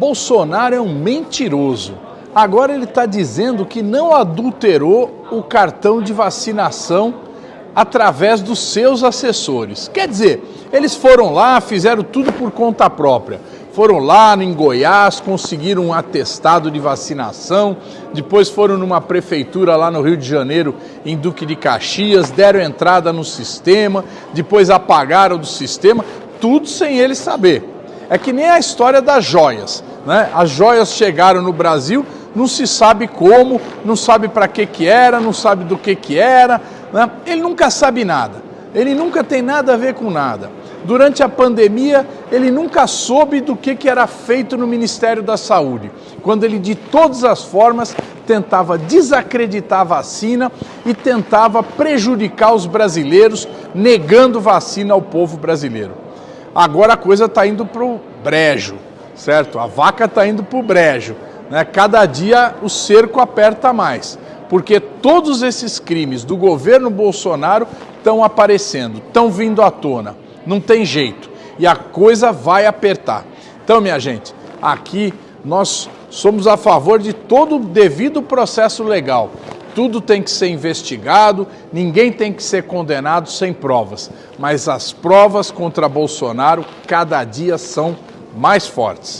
Bolsonaro é um mentiroso. Agora ele está dizendo que não adulterou o cartão de vacinação através dos seus assessores. Quer dizer, eles foram lá, fizeram tudo por conta própria. Foram lá em Goiás, conseguiram um atestado de vacinação, depois foram numa prefeitura lá no Rio de Janeiro, em Duque de Caxias, deram entrada no sistema, depois apagaram do sistema, tudo sem eles saber. É que nem a história das joias. Né? As joias chegaram no Brasil, não se sabe como, não sabe para que que era, não sabe do que que era, né? ele nunca sabe nada, ele nunca tem nada a ver com nada. Durante a pandemia, ele nunca soube do que, que era feito no Ministério da Saúde, quando ele de todas as formas tentava desacreditar a vacina e tentava prejudicar os brasileiros, negando vacina ao povo brasileiro. Agora a coisa está indo para o brejo, certo? A vaca está indo para o brejo. Né? Cada dia o cerco aperta mais, porque todos esses crimes do governo Bolsonaro estão aparecendo, estão vindo à tona. Não tem jeito. E a coisa vai apertar. Então, minha gente, aqui nós somos a favor de todo o devido processo legal tudo tem que ser investigado, ninguém tem que ser condenado sem provas. Mas as provas contra Bolsonaro cada dia são mais fortes.